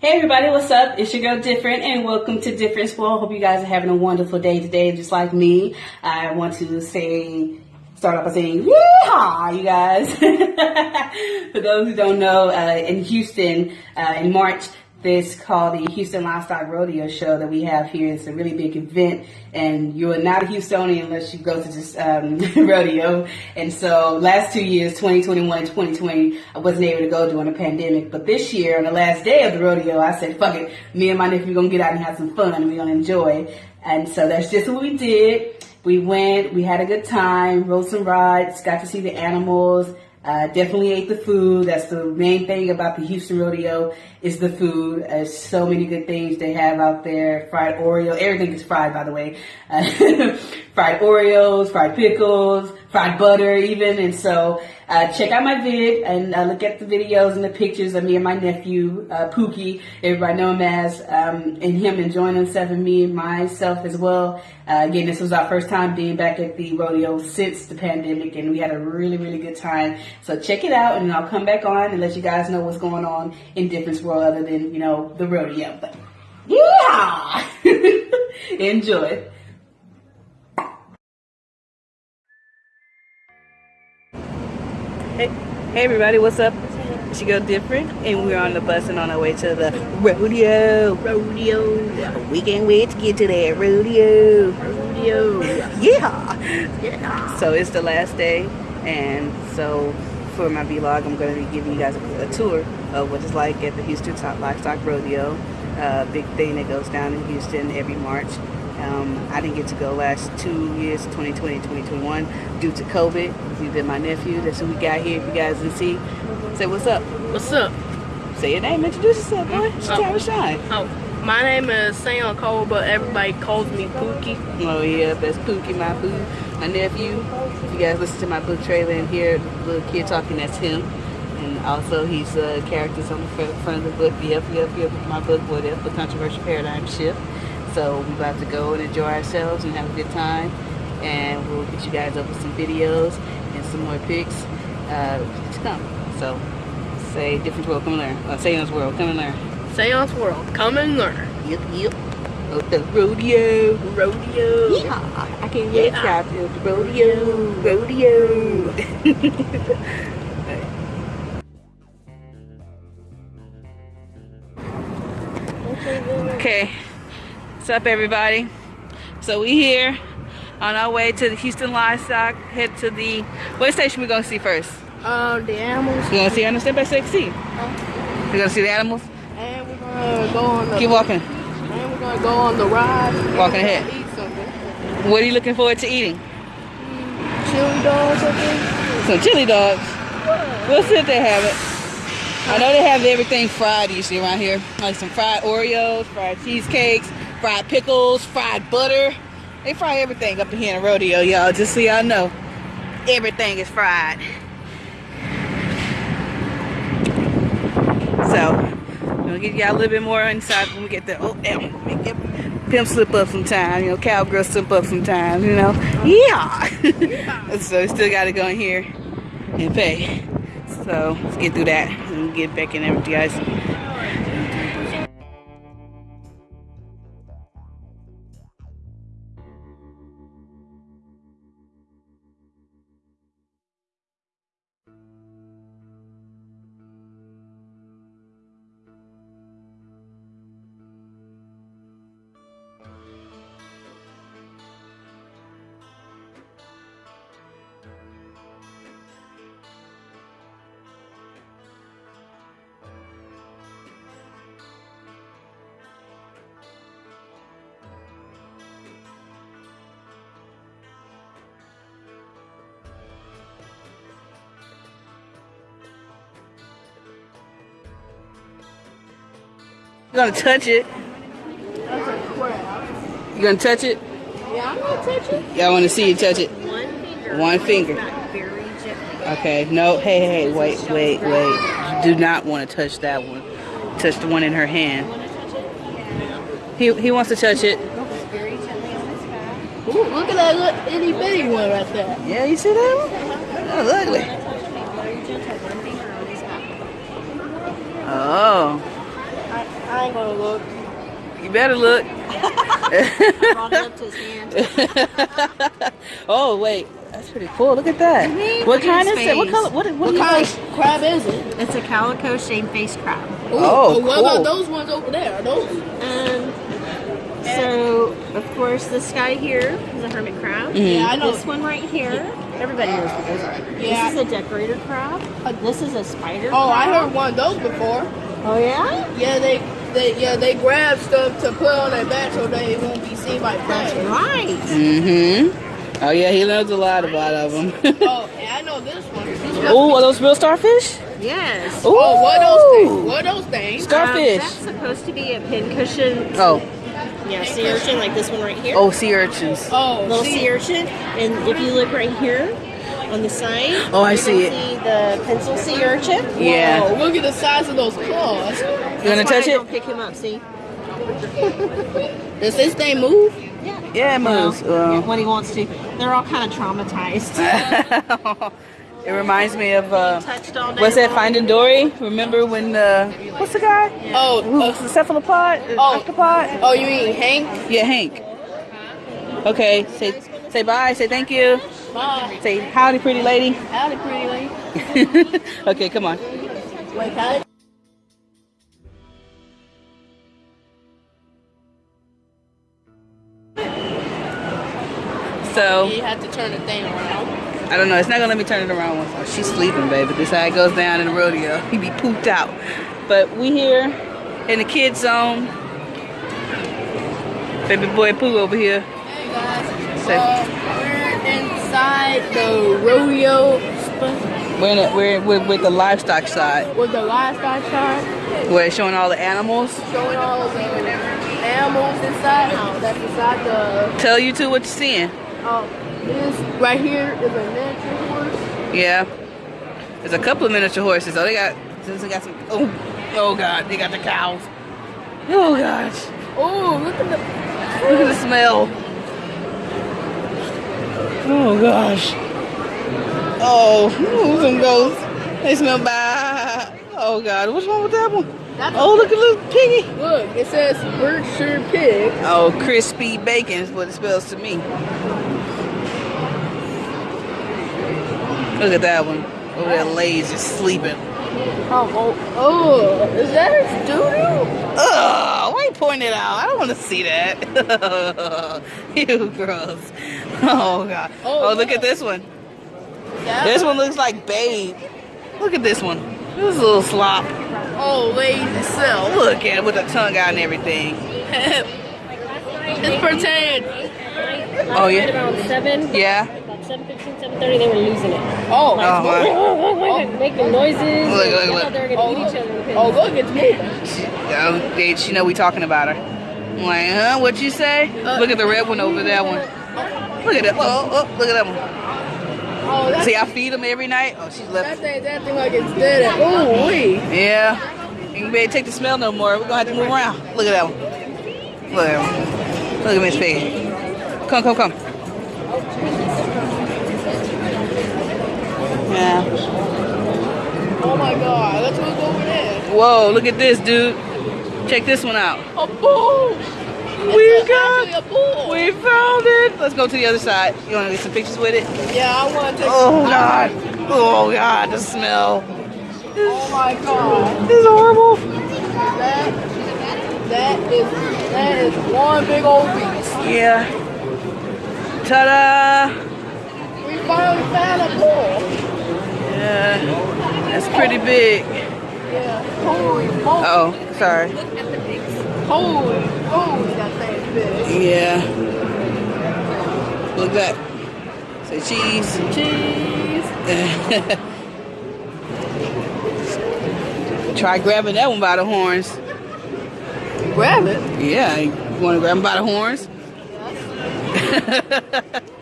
Hey everybody, what's up? It's your girl Different and welcome to Different World. Hope you guys are having a wonderful day today, just like me. I want to say, start off by saying, yeehaw, you guys. For those who don't know, uh, in Houston, uh, in March, this called the Houston Livestock Rodeo Show that we have here. It's a really big event, and you're not a Houstonian unless you go to this um, rodeo. And so, last two years, 2021 and 2020, I wasn't able to go during the pandemic. But this year, on the last day of the rodeo, I said, "Fuck it, me and my nephew are gonna get out and have some fun, and we're gonna enjoy." And so that's just what we did. We went, we had a good time, rode some rides, got to see the animals. Uh, definitely ate the food. That's the main thing about the Houston Rodeo is the food. There's so many good things they have out there. Fried Oreo. Everything is fried, by the way. Uh, fried Oreos, fried pickles, fried butter even. And so uh, check out my vid and uh, look at the videos and the pictures of me and my nephew, uh, Pookie, everybody know him as, um, and him enjoying himself and me and myself as well. Uh, again, this was our first time being back at the rodeo since the pandemic and we had a really, really good time. So check it out and I'll come back on and let you guys know what's going on in Difference World other than, you know, the rodeo. But yeah! Enjoy. Hey, hey everybody, what's up? She go different, and we're on the bus and on our way to the rodeo. Rodeo. We can't wait to get to that rodeo. Rodeo. Yeah. Yeah. So it's the last day, and so for my vlog, I'm going to be giving you guys a, a tour of what it's like at the Houston Top Livestock Rodeo. Uh, big thing that goes down in Houston every March. Um, I didn't get to go last two years, 2020 2021, due to COVID. He's been my nephew. That's who we got here. If you guys didn't see, say what's up. What's up? Say your name. Introduce yourself, boy. Just Oh. oh. shine. Oh, my name is Sam Cole, but everybody calls me Pookie. Oh yeah, that's Pookie, my boo, my nephew. If you guys listen to my book trailer and hear the little kid talking, that's him. And also he's uh, characters on the front of the book. Yep, yep, yep. My book, what if the controversial paradigm shift. So we're about to go and enjoy ourselves and have a good time. And we'll get you guys over some videos and some more pics uh, to come. So say different world, come and learn. Uh, this world, come and learn. Seance World, come and learn. Yep, yep. Oh, the rodeo. Rodeo. Yeah, I can't wait Yeah. to to the rodeo, rodeo. what's up, everybody? So we here on our way to the Houston Livestock. Head to the what station we gonna see first? Uh, the animals. We gonna see the step by step see. We gonna see the animals. And we're gonna go on the. Keep walking. And we're gonna go on the ride. Walking ahead. What are you looking forward to eating? Chili dogs, I think. Some chili dogs. We'll see if they have it. I know they have everything fried usually around here. Like some fried Oreos, fried cheesecakes, fried pickles, fried butter. They fry everything up in here in the rodeo, y'all. Just so y'all know. Everything is fried. So, we'll give y'all a little bit more inside when we get there. Oh, eh, it- Pimp slip up sometime, you know, cowgirl slip up sometimes, you know. Yeah. so we still gotta go in here and pay. So let's get through that and get back in there with you guys. Gonna touch it? You gonna touch it? Yeah, I'm gonna touch it. Y'all wanna see you touch it? One finger. One finger. Okay, no, hey, hey, wait, wait, wait. You do not want to touch that one. Touch the one in her hand. He, he wants to touch it. Very gently on his back. Ooh, look at that little itty bitty one right there. Yeah, you see that one? That's ugly. Very gentle, one finger on his back. Oh. I, I ain't gonna look. You better look. Brought it up to his hand. oh wait, that's pretty cool. Look at that. Mhm. What Look kind his is it? What color? What, what, What kind of crab is it? It's a calico shamefaced crab. Oh, well, what about those ones over there? Are those? Um, so, of course, this guy here is a hermit crab. Mhm. Yeah, I know. This one right here, everybody knows what those are. Yeah. This is a decorator crab. This is a spider Oh, I crab. heard one of those before. Oh, yeah? Yeah, they, they, yeah, they grab stuff to put on their back so they won't be seen by That's prey. right. Mm-hmm. Oh yeah, he knows a lot about of them. oh, and I know this one. This one- oh, are those real starfish? Yes. Ooh. Oh, what are those things? What are those things? Starfish. Um, that's supposed to be a pincushion. Oh, Yeah, sea urchin, like this one right here. oh, sea urchins. Oh, little see, sea urchin. And if you look right here on the side, Oh, I see it. see the pencil sea urchin. Yeah. Whoa, look at the size of those claws. You That's why touch it? Don't pick him up. See. Does this thing move? Yeah, it moves. Well, Well, when he wants to. They're all kind of traumatized. it reminds me of uh, Touched all day what's that? Finding Dory. Remember when? Uh, what's the guy? Oh, Who uh, the cephalopod? The Oh. Octopod? oh, you mean Hank? Yeah, Hank. Okay, say say bye. Say thank you. Bye. Say howdy, pretty lady. Howdy, pretty lady. okay, come on. Wait, So You have to turn the thing around. I don't know. It's not gonna let me turn it around once. Oh, she's sleeping, baby. This how it goes down in the rodeo. He be pooped out. But we here in the kids zone. Baby boy Pooh over here. Hey guys, Say- uh, we're inside the rodeo We're in a, we're with, with the livestock side with the livestock side, where it's showing all the animals. showing all the animals inside. That's inside the. Tell you two what you're seeing. Oh, this right here is a miniature horse. Yeah. There's a couple of miniature horses. Oh, they got they got some. Oh, oh God, they got the cows. Oh gosh, Oh, look at the. look at the smell. Oh gosh. Oh, ooh, some ghosts. They smell bad. Oh God, what's wrong with that one? That's Oh, look at little piggy. Look, it says Berkshire Pig. Oh, crispy bacon is what it spells to me. Look at that one. Over there, lays just sleeping. Oh, oh, oh, is that his doo-doo? Ugh, why you pointing it out? I don't want to see that. you gross. Oh god. Oh, Oh, look yeah. at this one. That This one looks like Babe. Look at this one. This is a little slop. Oh, lazy self. Look at it with the tongue out and everything. it's pretend. Oh At yeah. around 7, Yeah. About 7.15, 7.30, they were losing it. Oh, Oh, wow. Oh. Making noises. Look, look, look. they were going oh, to eat each other. oh, look, it's moving. Oh, they, she know we talking about her. I'm like, huh? What you say? Uh, look at the red one over that one. Look at that. Oh, oh, oh look at that one. Oh, that, See, I feed them every night. Oh, she's left. that left. thing's acting like it's dead. Oh, wait. Yeah. You can barely take the smell no more. We're gonna have to move around. Look at that one. Look at that one. Look at Miss Piggy. Come, come, come. Yeah. Oh my god, let's over there. Whoa, look at this, dude. Check this one out. A bull! We It's got, a bull! we found it. Let's go to the other side. You wanna get some pictures with it? Yeah, I want to take Oh God. Oh God, the smell. Oh my god. This is horrible. That, that is, that is one big old beast. Yeah. Ta-da! We finally found a bull. Yeah. That's pretty big. Yeah. Holy moly. Oh, sorry. Holy, holy, that thing's big. Yeah. Look at that. Say cheese. Cheese. Try grabbing that one by the horns. Grab it. Yeah, you want to grab him by the horns? That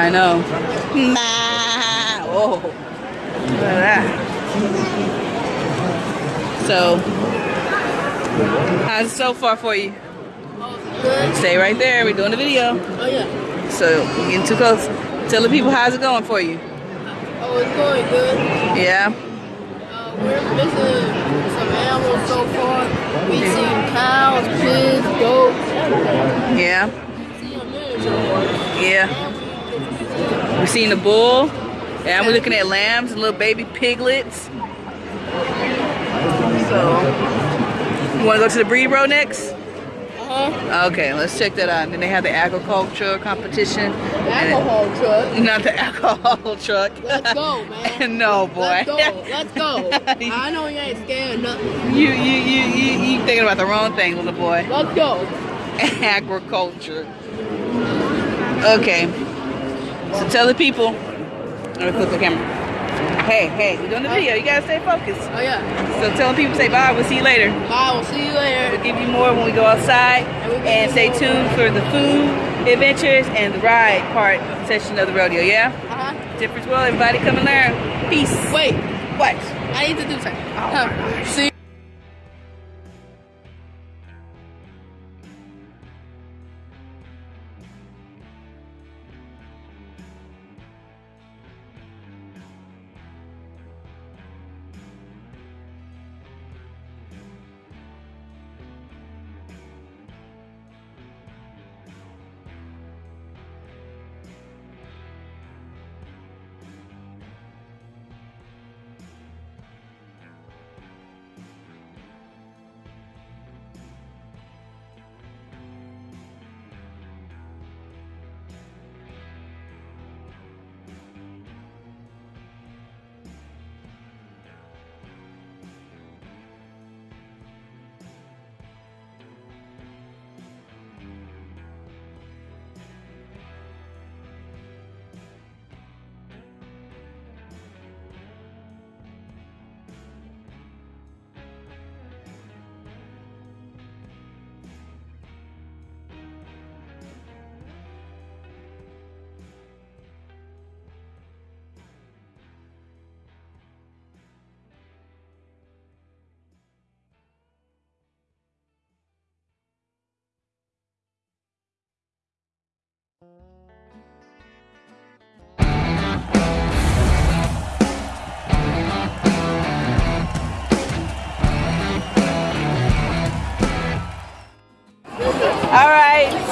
I know. Oh, look at that. So, how's it so far for you? Good. Stay right there. We're doing the video. Oh yeah. So, we're getting too close. Tell the people how's it going for you. Oh, it's going good. Yeah. Uh, we're missing some animals so far. We've seen cows, pigs, goats. Yeah. See a miniature one. Yeah. We seen the bull. And we're looking at lambs and little baby piglets. So, you want to go to the breed row next? Uh-huh. Okay, let's check that out. And then they have the agriculture competition. And- Alcohol truck. Not the alcohol truck. Let's go, man. no, boy. Let's go. Let's go. I know you ain't scared of nothing. you, you, you, you, you thinking about the wrong thing, little boy. Let's go. agriculture. Okay. So tell the people. Let me flip the camera. Hey, hey, we're doing the video. You gotta stay focused. Oh yeah. So tell the people, say bye. We'll see you later. Bye. We'll see you later. We'll give you more when we go outside. And stay tuned for the food, adventures, and the ride part session of the rodeo. Yeah? Uh-huh. Difference well, everybody come and learn. Peace. Wait. What? I need to do something. Huh. See.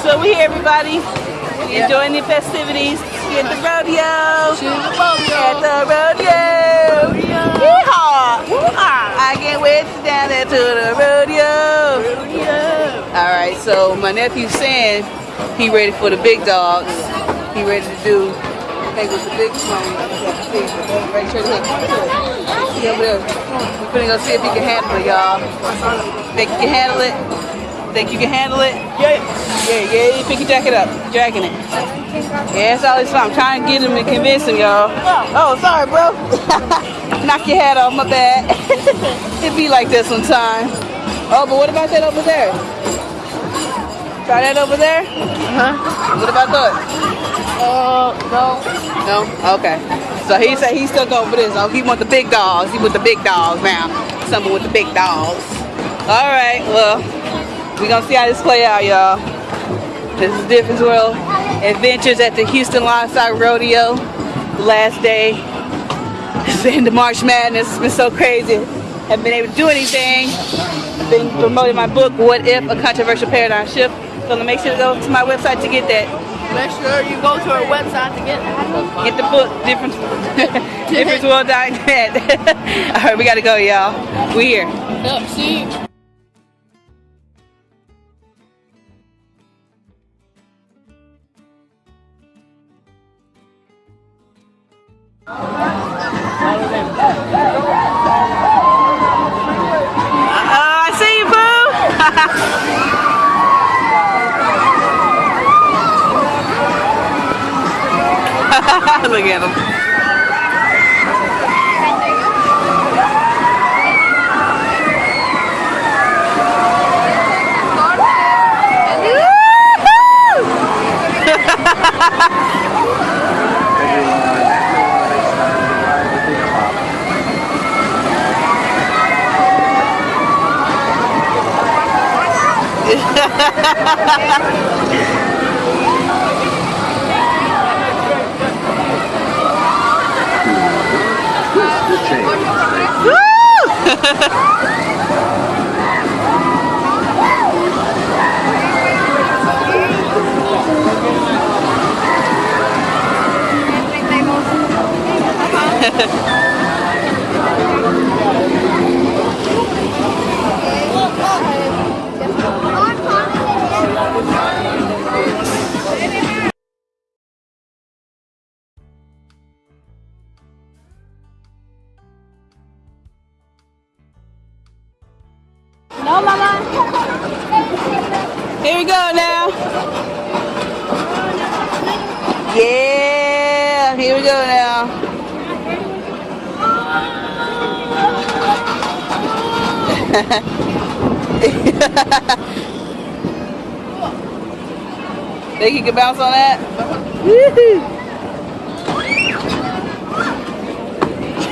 So we here, everybody. Enjoying the festivities at the rodeo. At the rodeo. Yeehaw. I can't wait to down there to the rodeo. All right, so my nephew's saying he ready for the big dogs. He ready to do. Hey, with the big one. Right, turn it. See over there. We're gonna go see if he can handle it, y'all. Think you can handle it? Think you can handle it? Yeah. Yeah, yeah, pick your jacket up. Dragging it. Yeah, it's always fun. I'm trying to get him and convince him, y'all. Oh, sorry, bro. Knock your hat off, my bad. it be like this sometimes. Oh, but what about that over there? Try that over there? Uh-huh. What about that? Uh, no. No? Okay. So he said he's still going for this. Oh, he want the big dogs. He with the big dogs now. Someone with the big dogs. All right, well, we gonna see how this play out, y'all. This is Difference World Adventures at the Houston Livestock Rodeo. The last day. It's the end of March Madness. It's been so crazy. Haven't been able to do anything. Been promoting my book, What If? A Controversial Paradigm Shift. So make sure to go to my website to get that. Make sure you go to our website to get it. Get the book, difference, differenceworld.net. All right, we gotta go, y'all. We here. Yep, see. Uh, I see you, boo. Look at him. No, Mama. Here we go now. Yeah, here we go now. Think you can bounce on that?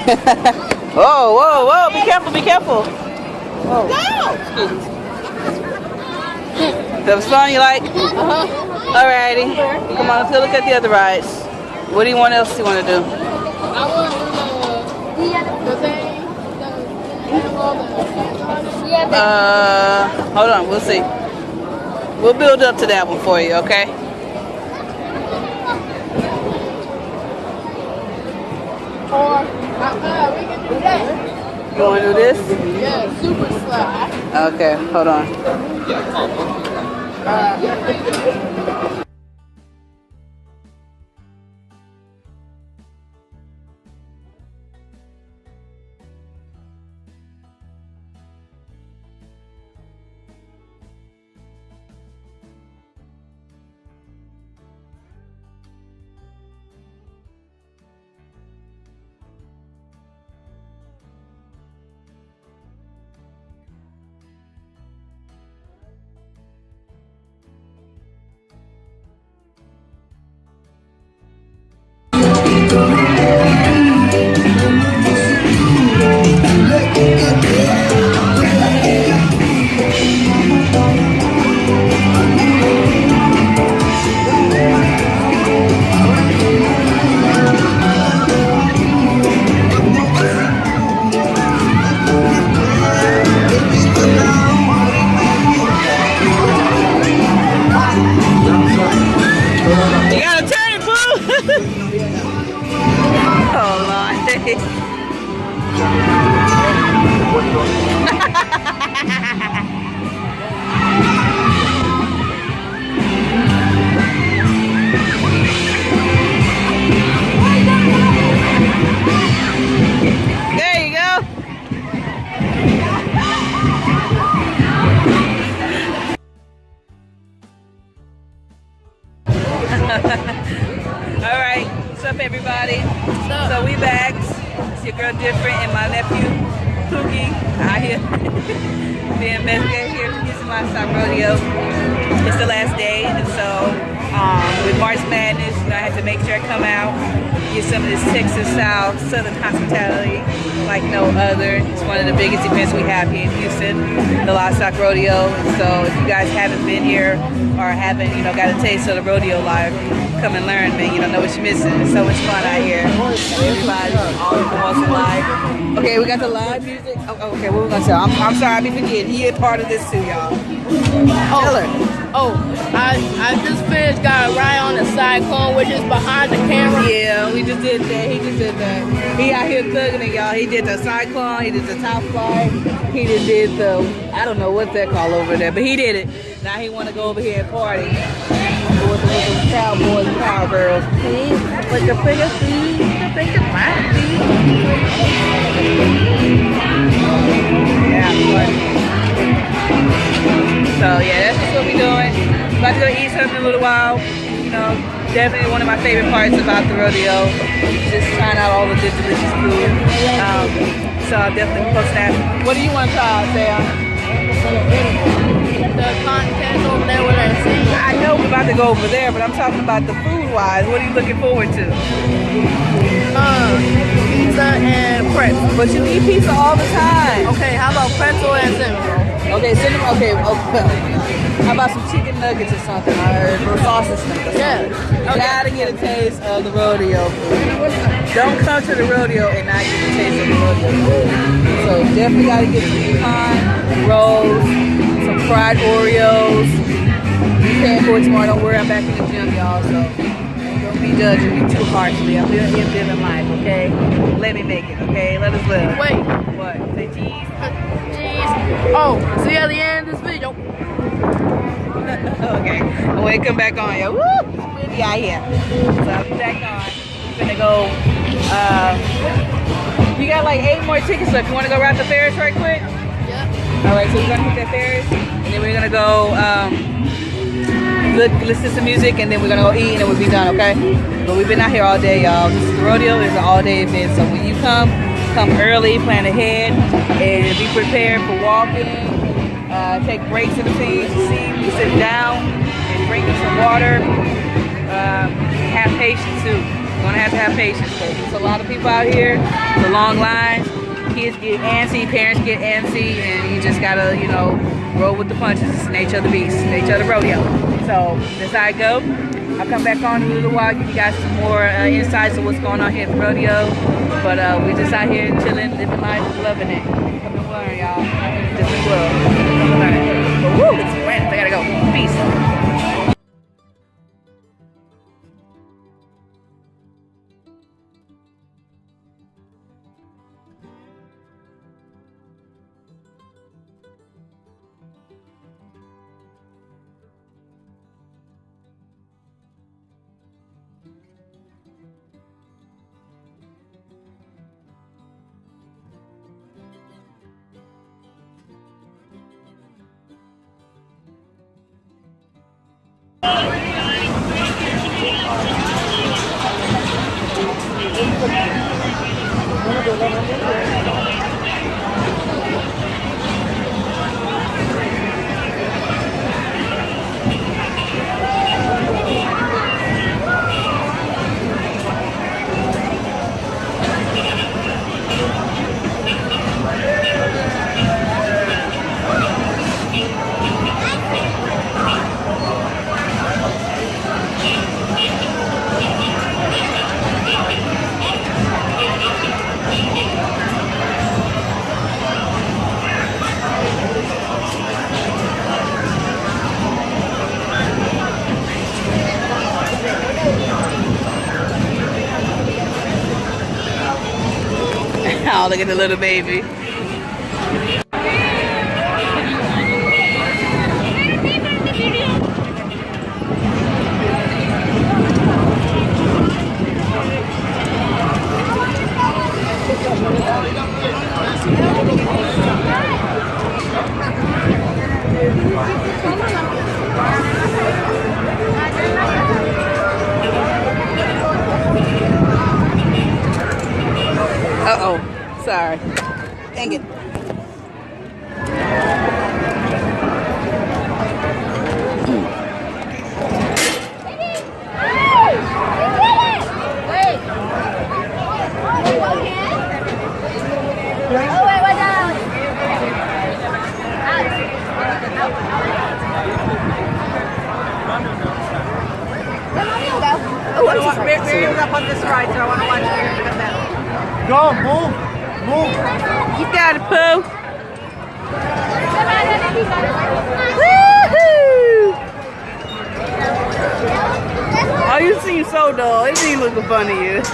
Whoa, whoa, whoa! Be careful, be careful. Whoa. That was fun, you like? Uh-huh. Alrighty. Come on, let's go look at the other rides. What do you want else you want to do? I want to do the, the thing, the the... Uh, hold on, we'll see. We'll build up to that one for you, okay? Or, uh, we can do that. You want to do this? Yeah, super slide. Okay, hold on. You here or haven't, you know, got a taste of the rodeo life, come and learn, man. You don't know what you're missing. It's so much fun out here. Everybody, all the boys live. Okay, we got the live music. Oh, oh, okay, what we gonna say? I'm, I'm sorry, I be forgetting. He a part of this too, y'all. Oh, Tell her. Oh, I I just finished got a ride on the cyclone, which is behind the camera. Yeah, we just did that. He just did that. He out here thugging it, y'all. He did the cyclone. He did the top flight. He just did the I don't know what that call over there, but he did it. Now he want to go over here and party with the, with the cowboys and cowgirls. See, put your finger, see, the finger, right? Yeah, funny. So yeah, that's just what we're doing. About to go eat something in a little while. You know, definitely one of my favorite parts about the rodeo. Just trying out all the good delicious food. Um, so I'll definitely post that. What do you want to try, Sam? The contest over there where they're singing. I know we're about to go over there, but I'm talking about the food wise. What are you looking forward to? Uh, pizza and pretzel. But you eat pizza all the time. Okay, how about pretzel and cinnamon? Okay, them. Okay, okay. How about some chicken nuggets or something, or, or sausage nuggets? Yeah. You gotta get a taste of the rodeo food. Don't come to the rodeo and not get a taste of the rodeo food. So definitely gotta get some pecan rolls, some fried Oreos. You paying for it tomorrow. Don't worry, I'm back in the gym, y'all. So don't be judging me too harshly. I'm living, I'm living life, okay? Let me make it, okay? Let us live. Wait. What? Say cheese. Jeez. Oh, see you at the end of this video. okay. It come back on, yo, woo, it's windy out here. So I'll be back on. We're gonna go. Uh, we got like eight more tickets left. You want to go ride the Ferris right quick? All right. So we're gonna hit that Ferris, and then we're gonna go. Um, look, listen to some music, and then we're gonna go eat, and we'll be done. Okay? But we've been out here all day, y'all. This is the rodeo is an all-day event. So when you come, come early, plan ahead, and be prepared for walking. Uh, take breaks in between see, you sit down and drink some water. Um, have patience too. You're gonna have to have patience there's a lot of people out here. It's a long line. Kids get antsy, parents get antsy, and you just gotta, you know, roll with the punches. It's nature of the beast, nature of the rodeo. So that's how I go. I'll come back on in a little while, give you guys some more uh, insights of what's going on here at the rodeo. But uh, we're just out here chilling, living life, loving it. Come and learn, y'all. Is love. Come and learn. Woo, it's wet. I gotta go. Peace. Oh, look at the little baby. Uh oh. Sorry. Dang it. Miriam's up on this ride, so I want to watch Miriam. Go, move, move. You got it, Pooh. Woohoo! Oh, you seem so dull. It seems looking fun to you.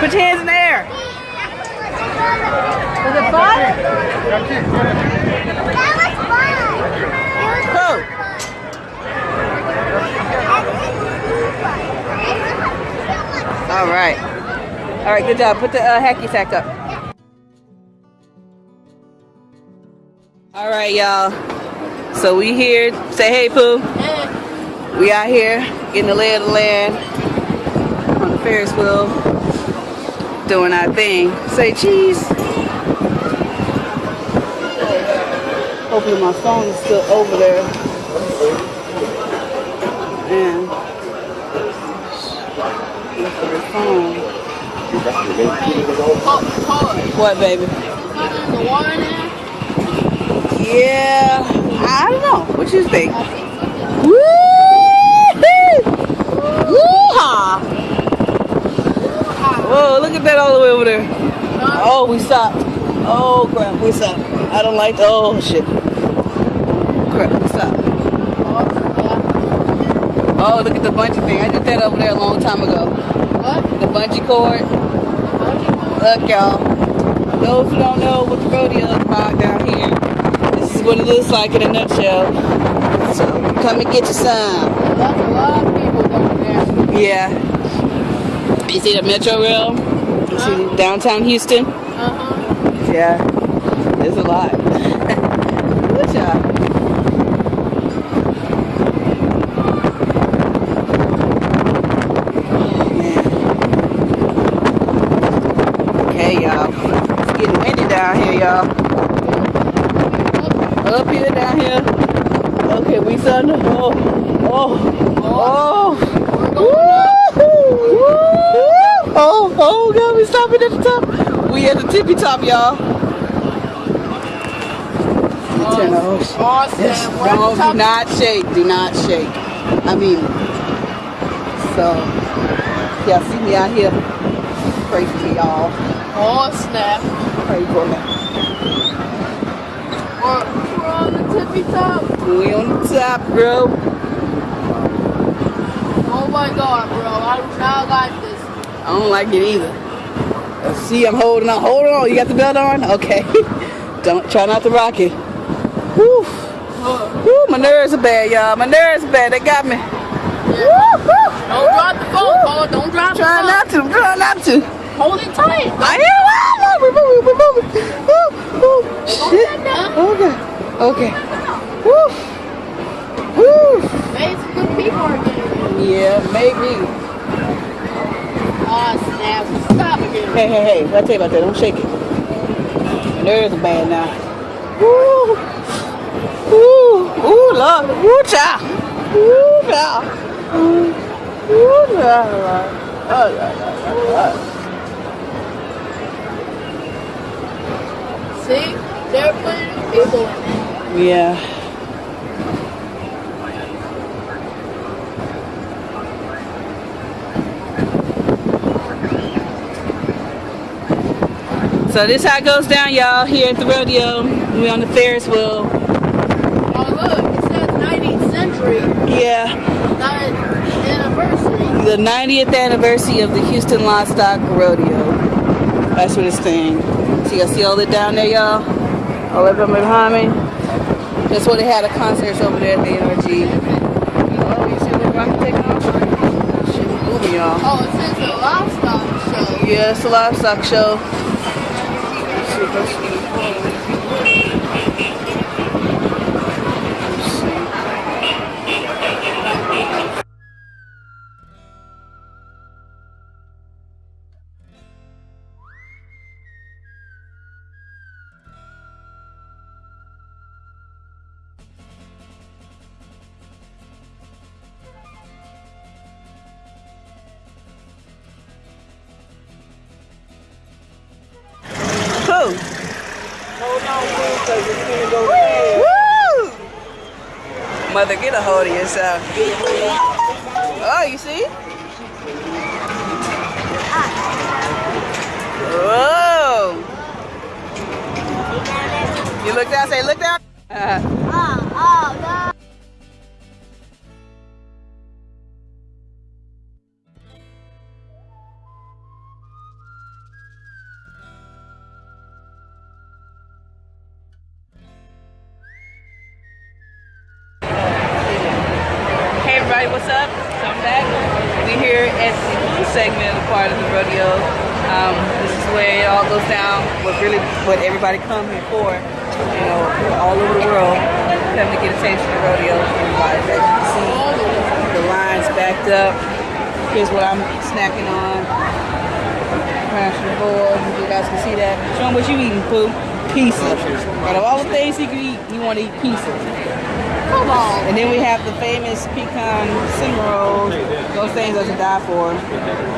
Put your hands in the air. Was it fun? Pooh. All right. All right, good job. Put the uh, hacky sack up. All right, y'all. So we here. Say hey, Pooh. We out here getting the lay of the land on the Ferris wheel, doing our thing. Say cheese. Hopefully my phone is still over there. And look for the phone. What, baby? the water there? Yeah, I don't know. What you think? Think Woo! Woo-ha! Whoa, look at that all the way over there. Oh, we stopped. Oh, crap, we stopped. I don't like, oh, shit. Crap, we stopped. Oh, look at the bungee thing. I did that over there a long time ago. What? The bungee cord. Look, y'all. Those who don't know what the rodeo is about down here, this is what it looks like in a nutshell. So come and get your some. That's a lot of people down there. Yeah. You see the Metro Rail? You see downtown Houston? Uh-huh. Yeah. There's a lot. Good job. Okay, y'all. It's getting windy down here, y'all. Up here, down here. Okay, we saw the oh, oh, oh. Oh, oh, God, we stopping at the top. We at the tippy top, y'all. Turn the whole shit. Austin, Yes, we're at the don't, top. do not shake. Do not shake. I mean, so, y'all see me out here. Pray for me, y'all. Oh, snap. Pray for me. We're, we're on the tippy top. We on the top, bro. Oh my god, bro. I do not like this. I don't like it either. Uh, See, I'm holding on. Hold on. You got the belt on? Okay. don't try not to rock it. Look. Whew, my nerves are bad, y'all. My nerves are bad. They got me. Woo, woo. Don't drop the phone, Paul. Don't drop the phone. Try not to. Try not to. Hold it tight. I am. Ah, We're moving. We're moving. Woo, woo. Shit. Okay. Okay. Woo. Woo. Maybe some good people are getting. Yeah, maybe. Oh, ah, snap. Stop again. Hey, hey, hey. What I tell you about that? Don't shake it. My nerves are bad now. Woo. Woo. Ooh, Lord. Woo, child. Woo, child. Woo, child. Oh. See? They're putting people in. Yeah. So this how it goes down, y'all, here at the rodeo. We on the Ferris wheel. Oh, look. It says 19th century. Yeah, anniversary. the 90th anniversary of the Houston Livestock Rodeo. That's what it's saying. See, y'all see all that down there, y'all? All that up behind me? That's where they had a concerts over there at the NRG. Oh, you see the rocket taking off? Shit, moving, y'all. Oh, it says the livestock show. Yeah, it's a livestock show. Yourself. Oh, you see? Whoa! You look down, say, look down. Uh, down. What really, what everybody come here for. You know, all over the world, come to get a taste of the rodeo. Everybody, as you can see, the lines backed up. Here's what I'm snacking on. Crash the board. You guys can see that. Show them what you eating, Pooh. Pizza. Out of all the things he could eat, he want to eat pizza. Come on. And then we have the famous pecan cinnamon rolls. Those things to die for.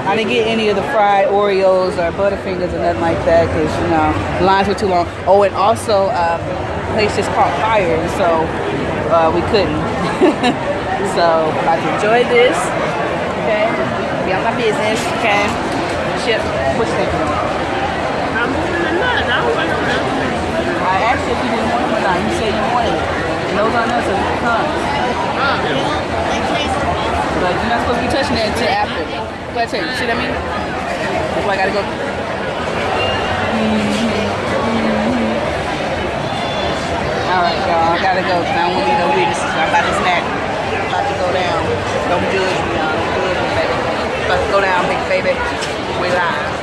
I didn't get any of the fried Oreos or Butterfingers or nothing like that because, you know, the lines were too long. Oh, and also, uh, the place just caught fire, so uh, we couldn't. so, about to enjoy this. Okay? Be on my business. Okay? Chip, what's that? I'm moving the nuts. I don't want no nuts. I asked you if you didn't want. You said you wanted it. You're not supposed to be touching that until after. Go it. See what I mean? That's why I gotta go. All right, y'all. I gotta I don't want no witnesses. I'm about to snack. About to go down. Don't judge me, y'all. Don't judge me, baby. About to go down, big baby. We live.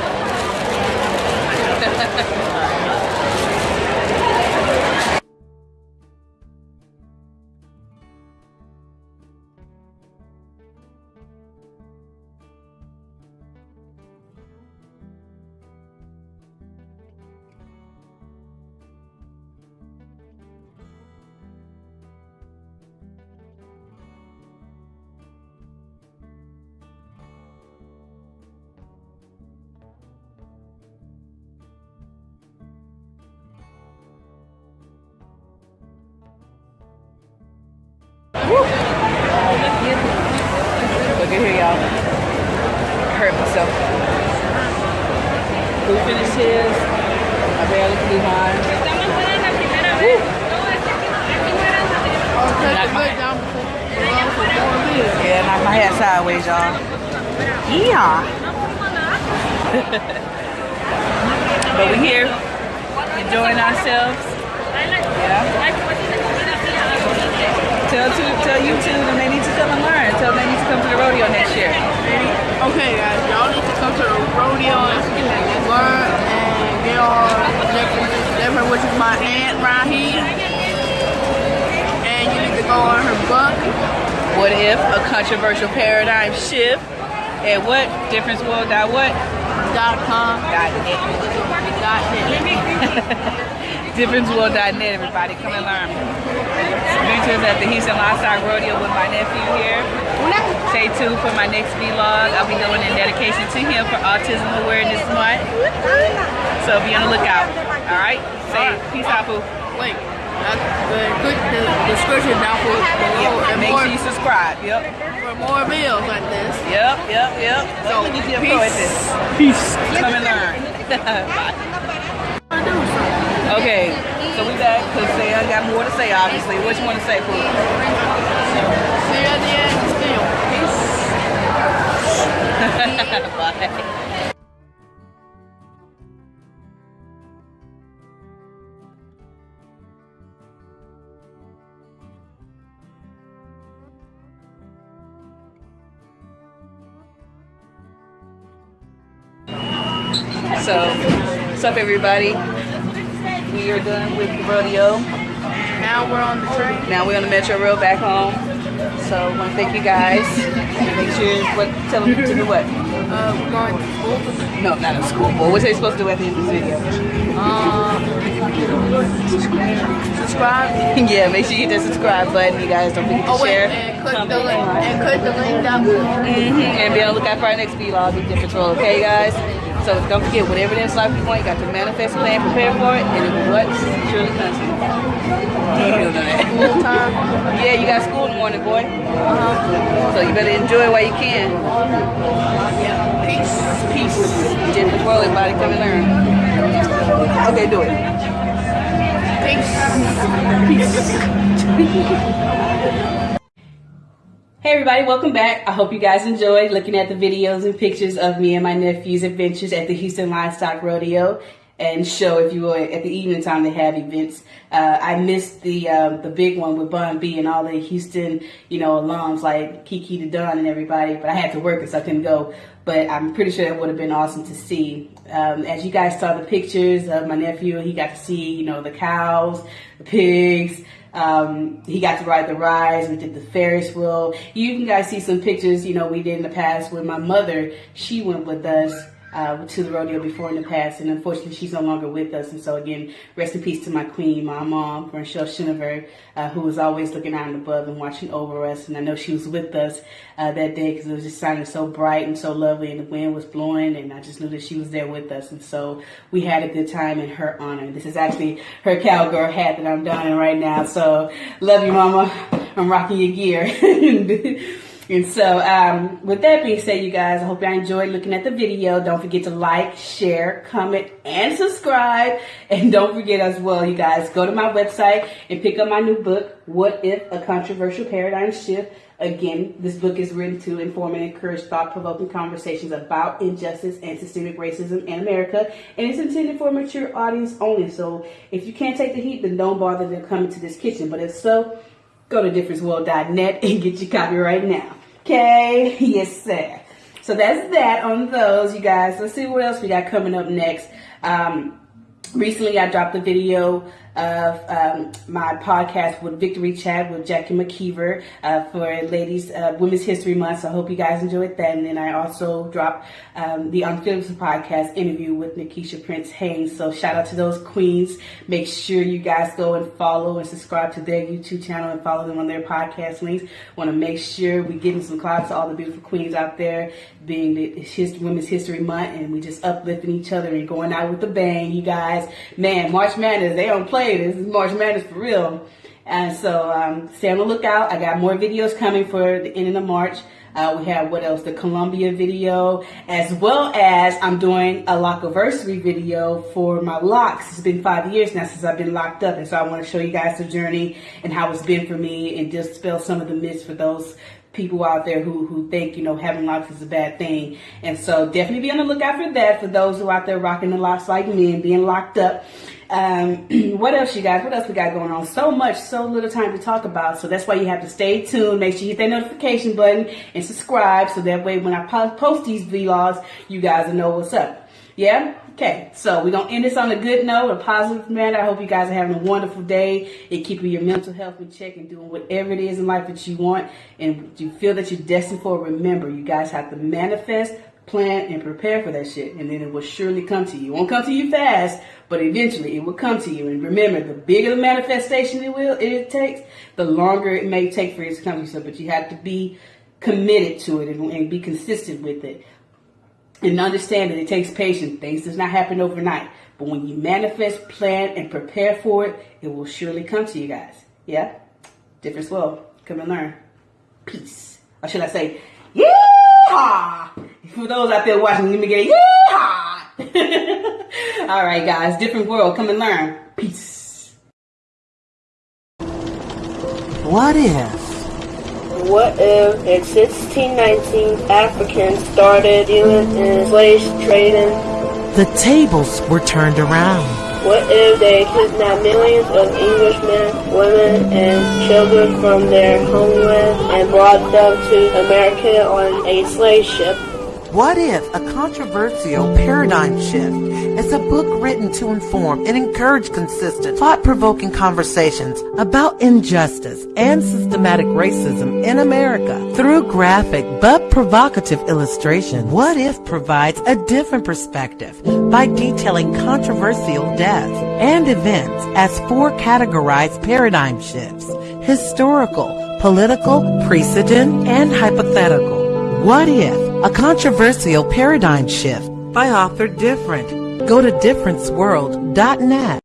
sideways, y'all. Yeah. but we're here, enjoying ourselves. Yeah. Tell to tell YouTube that they need to come and learn. Tell them they need to come to the rodeo next year. Okay, guys, y'all need to come to the rodeo and learn and get all different, different, which is my aunt right here. And you need to go on her book. What if a controversial paradigm shift? And what difference world dot what? Dot com. Dot net. Dot net. DifferenceWorld.net, everybody. Come and learn. Adventures at the Houston Livestock Rodeo with my nephew here. Stay tuned for my next vlog. I'll be doing a dedication to him for Autism Awareness Month. So be on the lookout. All right? Say peace out, Pooh. Wait, that's the, click the description down for below and Make more, sure you subscribe. Yep. for more videos like this. Yep, yep, yep. So look you pro at this. Peace. Come and learn. Bye. I do something. Okay, so we back because say got more to say, obviously. What you want to say, Pooh? See you at the end. Still. Bye. Up, everybody? We are done with the rodeo. Now we're on the train. Now we're on the Metro Rail back home. So, I want to thank you guys. Make sure what tell them to do what. Uh, we're going to school. No, not a school board. What are they supposed to do at the end of this video? Um, subscribe. yeah, make sure you hit that subscribe button. You guys don't forget to Oh wait, share. and click the link. And click the link down below. hmm And be on the lookout for our next vlog in different role, okay, guys? So don't forget, whatever it is life you want, you got to manifest, plan, prepare for it, and it what surely comes. You don't know that. Full time. Yeah, you got school in the morning, boy. Uh-huh. So you better enjoy it while you can. Yeah. Peace. Peace. Different world, everybody come and learn. Okay, do it. Hey everybody, welcome back. I hope you guys enjoyed looking at the videos and pictures of me and my nephew's adventures at the Houston Livestock Rodeo and show, if you will, at the evening time they have events. Uh, I missed the um, the big one with Bun B and all the Houston, you know, alums like Kiki the Dunn and everybody, but I had to work so I couldn't go. But I'm pretty sure it would have been awesome to see. Um, as you guys saw the pictures of my nephew, he got to see, you know, the cows, the pigs, um, he got to ride the rides. We did the Ferris wheel. You can guys see some pictures, you know, we did in the past with my mother. She went with us. Uh, to the rodeo before in the past, and unfortunately she's no longer with us. And so again, rest in peace to my queen, my mom, Michelle Shinover, uh, who was always looking out and above and watching over us. And I know she was with us uh, that day because it was just shining so bright and so lovely, and the wind was blowing, and I just knew that she was there with us. And so we had a good time in her honor. This is actually her cowgirl hat that I'm donning right now. So love you, mama. I'm rocking your gear. And so, um, with that being said, you guys, I hope y'all enjoyed looking at the video. Don't forget to like, share, comment, and subscribe. And don't forget as well, you guys, go to my website and pick up my new book, What If? A Controversial Paradigm Shift. Again, this book is written to inform and encourage thought-provoking conversations about injustice and systemic racism in America, and it's intended for a mature audience only. So, if you can't take the heat, then don't bother to come into this kitchen. But if so, go to differenceworld.net and get your copy right now. Okay? Yes, sir. So that's that on those, you guys. Let's see what else we got coming up next. Um, recently, I dropped a video of um, my podcast with Victory Chat with Jackie McKeever uh, for Ladies uh, Women's History Month. So I hope you guys enjoyed that. And then I also dropped um, the Unfiltered podcast interview with Nikisha Prince Haynes. So shout out to those queens. Make sure you guys go and follow and subscribe to their YouTube channel and follow them on their podcast links. Want to make sure we give them some clouds to all the beautiful queens out there, being the Women's History Month, and we just uplifting each other and going out with a bang. You guys, man, March Madness, they don't play this. This is March Madness for real. And so um, stay on the lookout. I got more videos coming for the end of the March. Uh, we have what else? The Columbia video, as well as I'm doing a lockiversary video for my locks. It's been five years now since I've been locked up, and so I want to show you guys the journey and how it's been for me, and dispel some of the myths for those people out there who who think you know having locks is a bad thing. And so definitely be on the lookout for that for those who are out there rocking the locks like me and being locked up. Um, what else, you guys? What else we got going on? So much, so little time to talk about. So that's why you have to stay tuned. Make sure you hit that notification button and subscribe, so that way when I post these vlogs, you guys will know what's up. Yeah. Okay, so we're gonna end this on a good note, a positive manner. I hope you guys are having a wonderful day and keeping your mental health in check and doing whatever it is in life that you want and you feel that you're destined for. Remember, you guys have to manifest, plan, and prepare for that shit, and then it will surely come to you. It won't come to you fast, but eventually it will come to you. And remember, the bigger the manifestation it will it takes, the longer it may take for it to come to you. So, but you have to be committed to it and, and be consistent with it and understand that it takes patience. Things does not happen overnight. But when you manifest, plan, and prepare for it, it will surely come to you guys. Yeah? Difference well. Come and learn. Peace. Or should I say, yeah? For those out there watching, let me get yeah. All right, guys. Different world. Come and learn. Peace. What if? What if in 1619 Africans started dealing in slave trading? The tables were turned around. What if they kidnapped millions of Englishmen, women, and children from their homeland and brought them to America on a slave ship? What if a controversial paradigm shift is a book written to inform and encourage consistent, thought-provoking conversations about injustice and systematic racism in America through graphic but provocative illustration? What if provides a different perspective by detailing controversial deaths and events as four categorized paradigm shifts: historical, political, precedent, and hypothetical. What if? A controversial paradigm shift by author Different. Go to differenceworld.net.